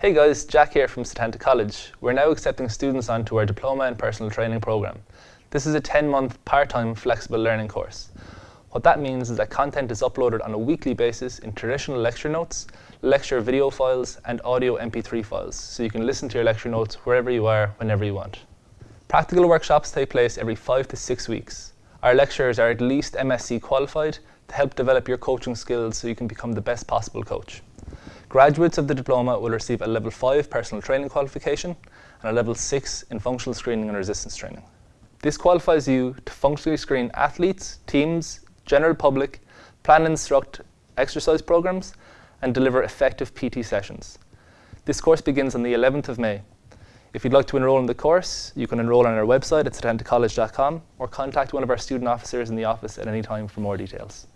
Hey guys, Jack here from Setanta College. We're now accepting students onto our Diploma in Personal Training program. This is a 10-month part-time flexible learning course. What that means is that content is uploaded on a weekly basis in traditional lecture notes, lecture video files, and audio MP3 files, so you can listen to your lecture notes wherever you are, whenever you want. Practical workshops take place every five to six weeks. Our lecturers are at least MSc qualified to help develop your coaching skills so you can become the best possible coach. Graduates of the diploma will receive a level 5 personal training qualification and a level 6 in functional screening and resistance training. This qualifies you to functionally screen athletes, teams, general public, plan and instruct exercise programs, and deliver effective PT sessions. This course begins on the 11th of May. If you'd like to enroll in the course, you can enroll on our website at setantacollege.com or contact one of our student officers in the office at any time for more details.